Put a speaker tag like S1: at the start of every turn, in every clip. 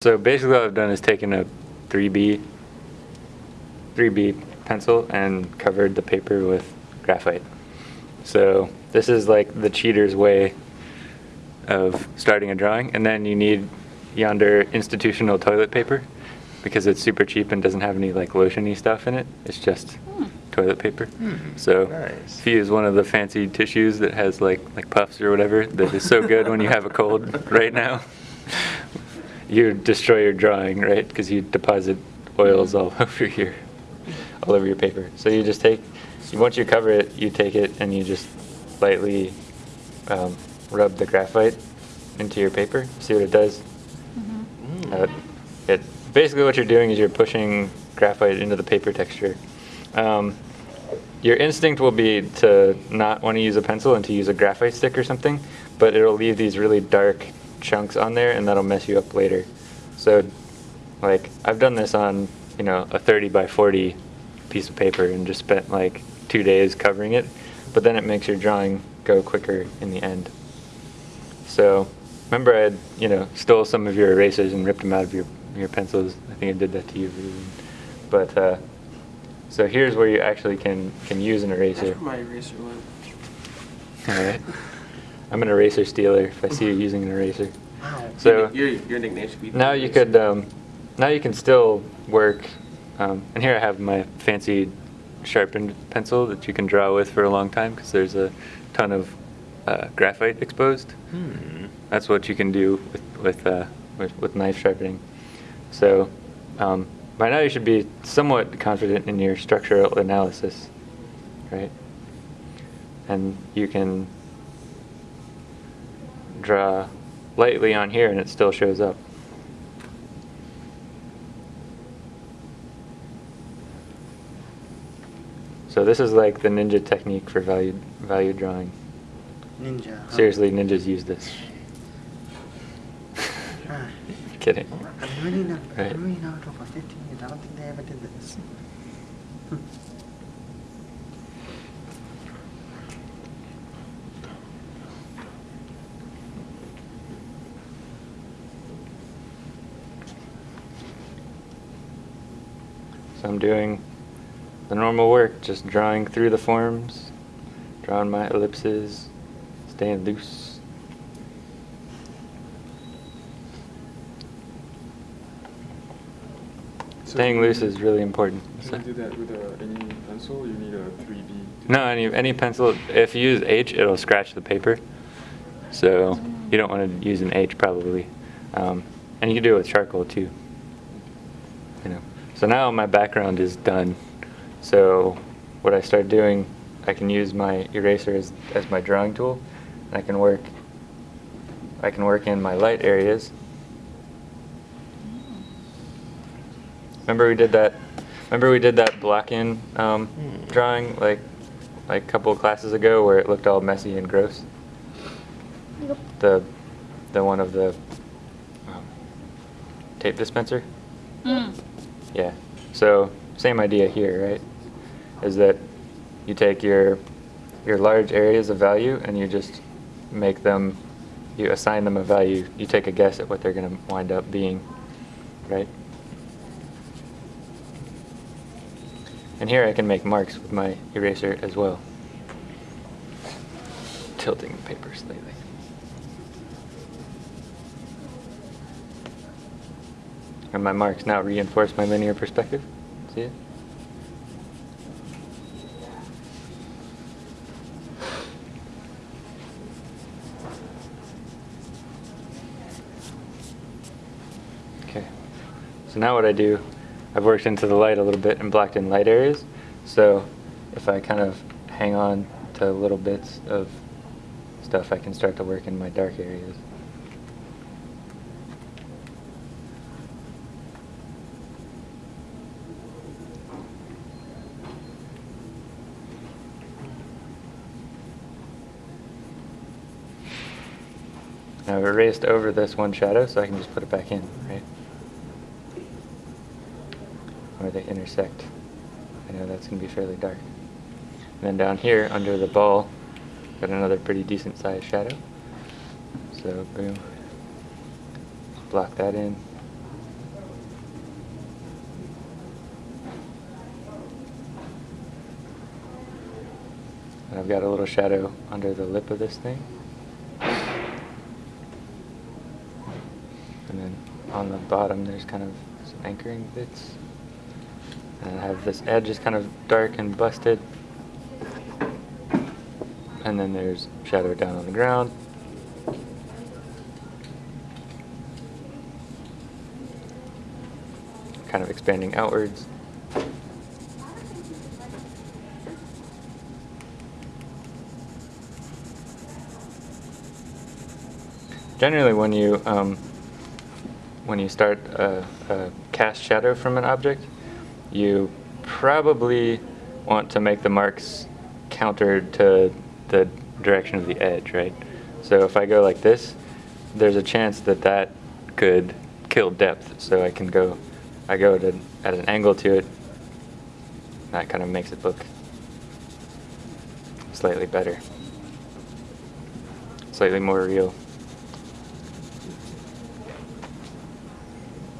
S1: So basically what I've done is taken a 3B, 3B pencil and covered the paper with graphite. So this is like the cheater's way of starting a drawing. And then you need yonder institutional toilet paper because it's super cheap and doesn't have any like lotiony stuff in it. It's just hmm. toilet paper. Hmm. So
S2: nice.
S1: if you use one of the fancy tissues that has like like puffs or whatever that is so good when you have a cold right now, you destroy your drawing, right? Because you deposit oils all over your all over your paper. So you just take once you cover it, you take it and you just lightly um, rub the graphite into your paper. See what it does?
S2: Mm.
S1: Uh, it basically what you're doing is you're pushing graphite into the paper texture. Um, your instinct will be to not want to use a pencil and to use a graphite stick or something, but it'll leave these really dark chunks on there and that'll mess you up later. So, like, I've done this on, you know, a 30 by 40 piece of paper and just spent like two days covering it, but then it makes your drawing go quicker in the end. So, remember I had, you know, stole some of your erasers and ripped them out of your, your pencils. I think I did that to you. But, uh, so here's where you actually can, can use an eraser.
S3: That's where my eraser went.
S1: Alright. I'm an eraser stealer if I see you using an eraser.
S2: Wow.
S1: So
S3: your, your nickname should be.
S1: now you could, um, now you can still work, um, and here I have my fancy sharpened pencil that you can draw with for a long time because there's a ton of uh, graphite exposed.
S2: Hmm.
S1: That's what you can do with with, uh, with, with knife sharpening. So um, by now you should be somewhat confident in your structural analysis, right? And you can draw lightly on here and it still shows up. So this is like the ninja technique for value value drawing.
S4: Ninja. huh?
S1: Seriously, ninjas use this. Kidding.
S4: I'm really not.
S1: Right.
S4: I'm really not over 15 years. I don't think they ever did this.
S1: I'm doing the normal work, just drawing through the forms, drawing my ellipses, staying loose.
S5: So
S1: Staying loose is really important.
S5: Can you do that with a, any pencil? You need a 3B.
S1: No, any, any pencil, if you use H, it'll scratch the paper. So you don't want to use an H probably. Um, and you can do it with charcoal too. You know. So now my background is done. So what I start doing, I can use my eraser as, as my drawing tool. And I can work, I can work in my light areas. Remember we did that, remember we did that block-in um,
S2: Hmm.
S1: drawing like, like a couple of classes ago where it looked all messy and gross? The, the one of the um, tape dispenser?
S6: Mm.
S1: Yeah. So same idea here, right? Is that you take your your large areas of value and you just make them you assign them a value. You take a guess at what they're going to wind up being, right? And here I can make marks with my eraser as well. Tilting the paper slightly. And my marks now reinforce my linear perspective. See it? Okay. So now what I do, I've worked into the light a little bit and blocked in light areas. So if I kind of hang on to little bits of stuff, I can start to work in my dark areas. I've erased over this one shadow, so I can just put it back in, right? Where they intersect. I know that's going to be fairly dark. And then down here, under the ball, got another pretty decent sized shadow. So, boom. Block that in. And I've got a little shadow under the lip of this thing. On the bottom, there's kind of anchoring bits. And I have this edge is kind of dark and busted. And then there's shadow down on the ground. Kind of expanding outwards. Generally, when you um, when you start a, a cast shadow from an object, you probably want to make the marks countered to the direction of the edge, right? So if I go like this, there's a chance that that could kill depth. So I can go, I go to, at an angle to it. That kind of makes it look slightly better, slightly more real.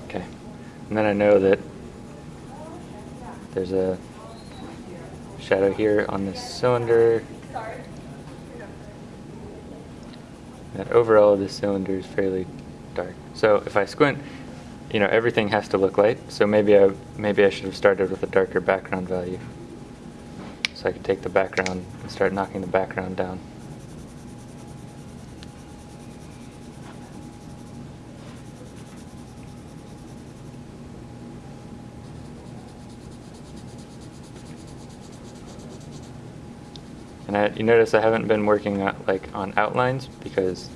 S1: Okay, and then I know that there's a shadow here on this cylinder. That overall this cylinder is fairly dark. So if I squint, you know, everything has to look light. So maybe I maybe I should have started with a darker background value. So I could take the background and start knocking the background down. I, you notice I haven't been working on, like on outlines because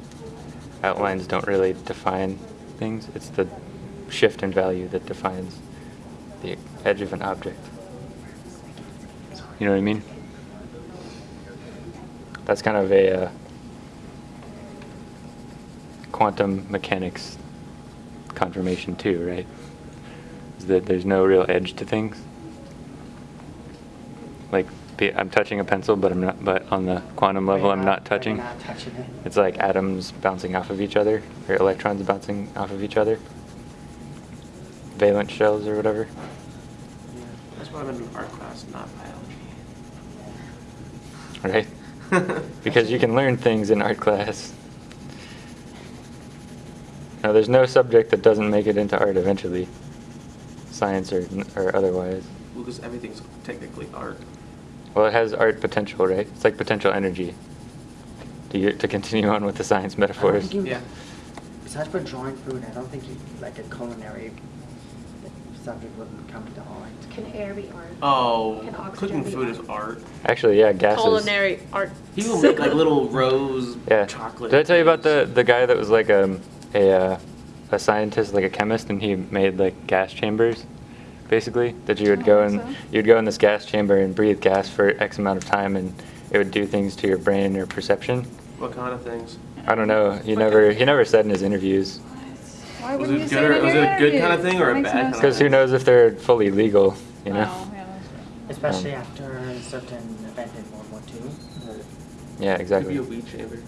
S1: outlines don't really define things. It's the shift in value that defines the edge of an object. You know what I mean? That's kind of a uh, quantum mechanics confirmation too, right? Is that there's no real edge to things. Like be- I'm touching a pencil, but I'm not. But on the quantum level,
S4: We're
S1: I'm not touching.
S4: Not touching it.
S1: It's like atoms bouncing off of each other, or electrons bouncing off of each other. Valence shells or whatever.
S3: Yeah, that's why I'm in art class, not biology.
S1: Right? because you can learn things in art class. Now, there's no subject that doesn't make it into art eventually, science or, or otherwise.
S3: Well, because everything's technically art.
S1: Well, it has art potential, right? It's like potential energy. To, to continue on with the science
S4: I don't
S1: metaphors.
S4: think you,
S3: Yeah.
S4: Besides for drawing food, I don't think you, like a culinary subject wouldn't come to art.
S2: Can air be art?
S3: Oh,
S2: Can oxygen
S3: cooking food
S2: art?
S3: is art.
S1: Actually, yeah, gases.
S6: Culinary art.
S3: He People make like little rose
S1: Yeah.
S3: chocolate.
S1: Did I tell you about the the guy that was like a a uh, a scientist, like a chemist, and he made like gas chambers, basically that you would go
S2: think
S1: in
S2: so.
S1: you'd go in this gas chamber and breathe gas for X amount of time, and it would do things to your brain or perception.
S3: What kind of things?
S1: I don't know. He never he never said in his interviews
S2: Why
S3: Was
S2: wouldn't
S3: it
S2: you
S3: good
S2: say
S3: or- was it a good kind of thing or a
S2: Makes
S3: bad
S2: no
S3: kind of
S1: because who knows if they're fully legal, you know?
S2: Wow, yeah.
S4: Especially
S1: Um,
S4: after a certain event in World War II.
S1: Yeah,
S3: Could
S1: exactly.
S3: be a weed chamber.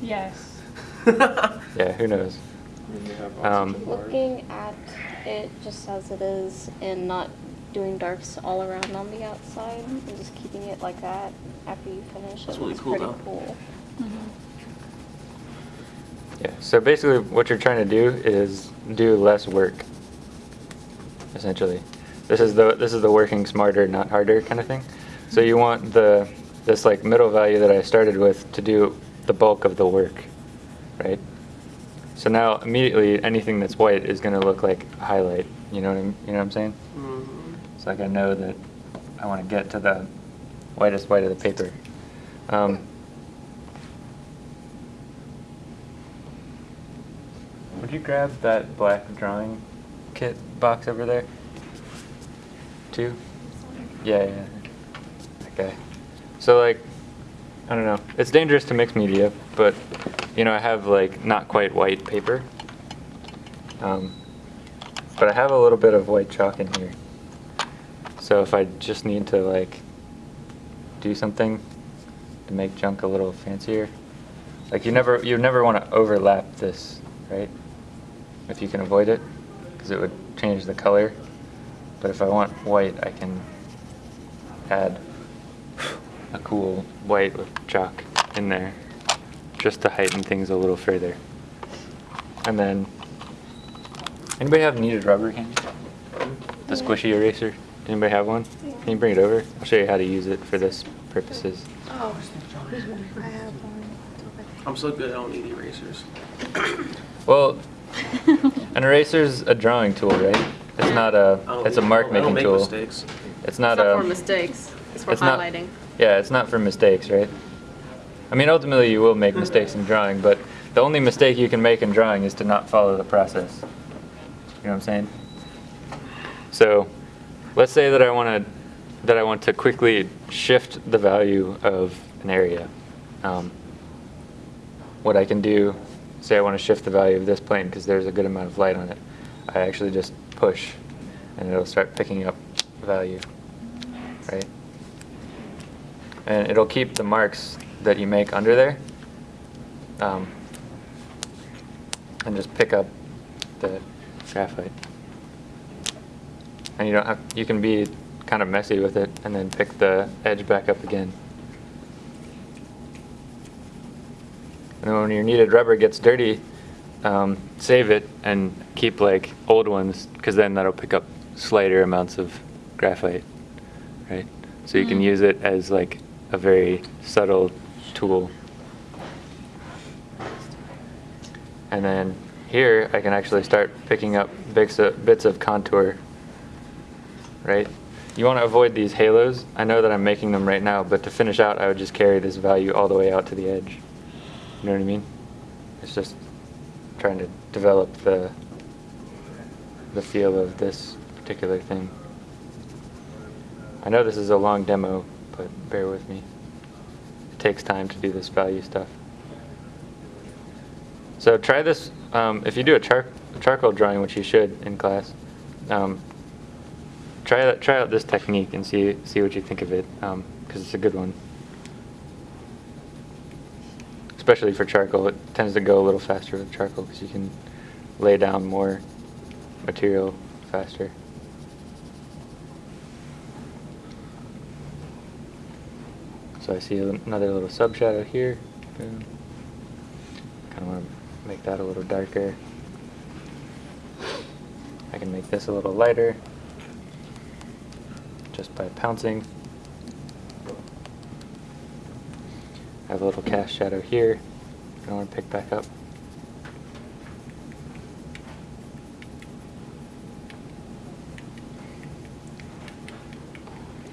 S2: Yes.
S1: Yeah, who knows?
S5: I mean, they have
S1: Um.
S6: Looking at it just as it is and not doing darks all around on the outside and just keeping it like that after you finish
S3: That's
S6: it
S3: really cool,
S6: pretty
S3: though.
S6: cool. Mm-hmm.
S1: Yeah. So basically, what you're trying to do is do less work. Essentially, this is the this is the working smarter, not harder kind of thing. So you want the this like middle value that I started with to do the bulk of the work, right? So now immediately anything that's white is going to look like a highlight. You know what I'm, you know what I'm saying?
S3: Mhm.
S1: It's like I know that I want to get to the whitest white of the paper. Um, would you grab that black drawing kit box over there? Two? Yeah, yeah. Okay. So like, I don't know. It's dangerous to mix media, but you know I have like not quite white paper. Um, but I have a little bit of white chalk in here. So if I just need to like do something to make junk a little fancier, like you never you never want to overlap this, right? If you can avoid it, because it would change the color. But if I want white, I can add a cool white with chalk in there, just to heighten things a little further. And then, anybody have kneaded rubber candy? The squishy eraser? Anybody have one? Can you bring it over? I'll show you how to use it for this purposes.
S2: Oh, I have one.
S3: I'm so good, I don't need erasers.
S1: Well, an eraser is a drawing tool, right? It's not a. it's a
S3: need-
S1: mark
S3: I don't
S1: making
S3: make
S1: tool.
S3: mistakes.
S1: It's not
S7: It's not
S1: a.
S7: for mistakes. It's for
S1: it's not-
S7: highlighting.
S1: Yeah, it's not for mistakes, right? I mean, ultimately, you will make mistakes in drawing, but the only mistake you can make in drawing is to not follow the process. You know what I'm saying? So, let's say that I want to that I want to quickly shift the value of an area. Um, what I can do, say I want to shift the value of this plane because there's a good amount of light on it. I actually just push, and it'll start picking up value, right? And it'll keep the marks that you make under there um, and just pick up the graphite. And you don't have you can be kind of messy with it and then pick the edge back up again. And then when your kneaded rubber gets dirty um, save it and keep like old ones because then that'll pick up slighter amounts of graphite right? So you can
S6: Mm.
S1: use it as like a very subtle tool. And then here I can actually start picking up bits of, bits of contour right? You want to avoid these halos. I know that I'm making them right now but to finish out I would just carry this value all the way out to the edge. You know what I mean? It's just trying to develop the the feel of this particular thing. I know this is a long demo, but bear with me. It takes time to do this value stuff. So try this, um, if you do a char charcoal drawing, which you should in class, um, try, that, try out this technique and see, see what you think of it, because it's a good one. Especially for charcoal, it tends to go a little faster with charcoal because you can lay down more material faster. So I see another little sub shadow here. Kind of want to make that a little darker. I can make this a little lighter just by pouncing. I have a little cast shadow here. I want to pick back up.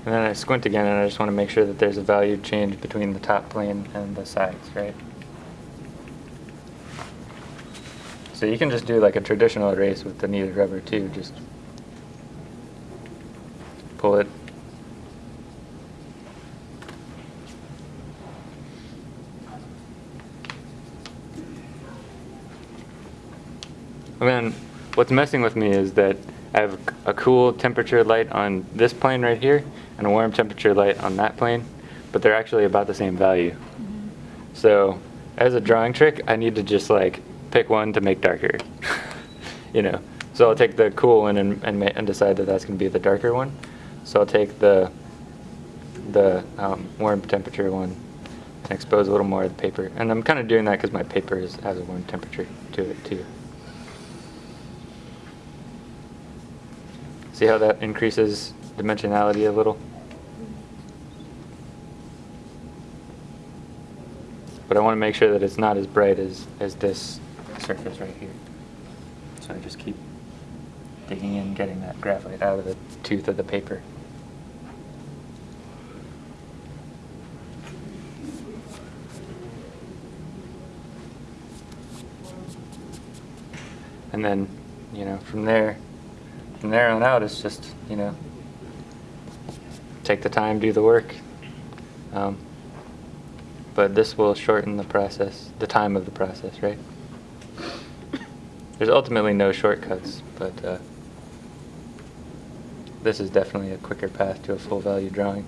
S1: And then I squint again and I just want to make sure that there's a value change between the top plane and the sides, right? So you can just do like a traditional erase with the kneaded rubber too, just pull it. And then what's messing with me is that I have a cool temperature light on this plane right here and a warm temperature light on that plane, but they're actually about the same value. So as a drawing trick, I need to just like pick one to make darker, you know. So I'll take the cool one and, and, and decide that that's going to be the darker one. So I'll take the the um, warm temperature one and expose a little more of the paper. And I'm kind of doing that because my paper is, has a warm temperature to it too. See how that increases dimensionality a little? But I want to make sure that it's not as bright as, as this surface right here. So I just keep digging in, getting that graphite out of the tooth of the paper. And then, you know, from there, on out, it's just, you know, take the time, do the work. Um, but this will shorten the process, the time of the process, right? There's ultimately no shortcuts, but uh, this is definitely a quicker path to a full value drawing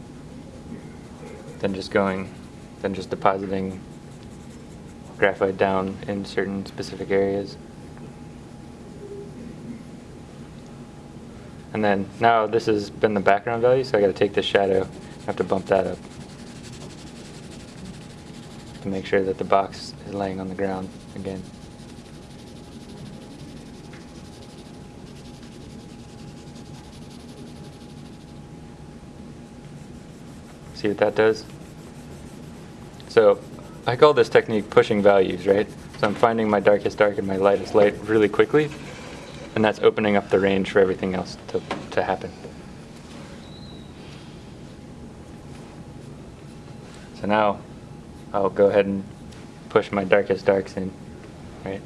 S1: than just going, than just depositing graphite down in certain specific areas. And then now this has been the background value, so I got to take this shadow, I have to bump that up. to make sure that the box is laying on the ground again. See what that does? So I call this technique pushing values, right? So I'm finding my darkest dark and my lightest light really quickly, and that's opening up the range for everything else to, to happen. So now I'll go ahead and push my darkest darks in, right?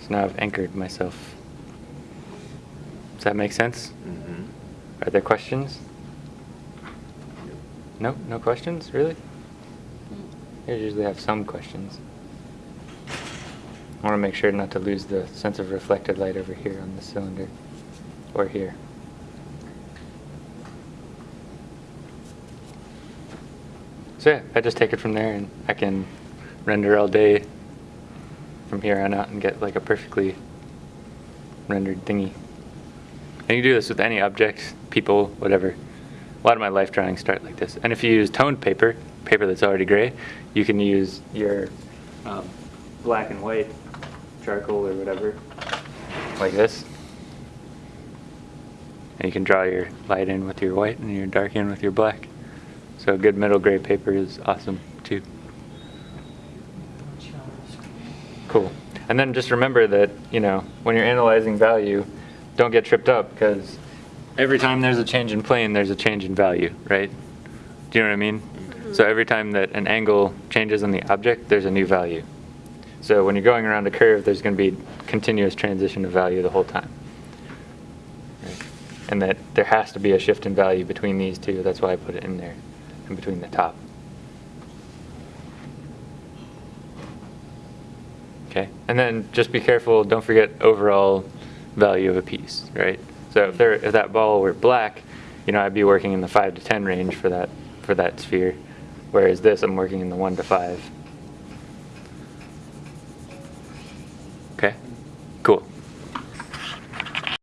S1: So now I've anchored myself. Does that make sense?
S5: Mm-hmm.
S1: Are there questions? No, no questions, really? I usually have some questions. I want to make sure not to lose the sense of reflected light over here on the cylinder, or here. So yeah, I just take it from there and I can render all day from here on out and get like a perfectly rendered thingy. And you do this with any object, people, whatever. A lot of my life drawings start like this. And if you use toned paper, paper that's already gray, you can use your um, black and white charcoal or whatever, like this. And you can draw your light in with your white and your dark in with your black. So good middle gray paper is awesome too. Cool. And then just remember that, you know, when you're analyzing value, don't get tripped up because every time there's a change in plane, there's a change in value, right? Do you know what I mean? Mm-hmm. So every time that an angle changes on the object, there's a new value. So when you're going around a curve, there's going to be continuous transition of value the whole time. Right? And that there has to be a shift in value between these two. That's why I put it in there, in between the top. Okay, and then just be careful, don't forget overall value of a piece, right? So if there, if that ball were black, you know, I'd be working in the five to 10 range for that, for that sphere. Whereas this, I'm working in the one to five.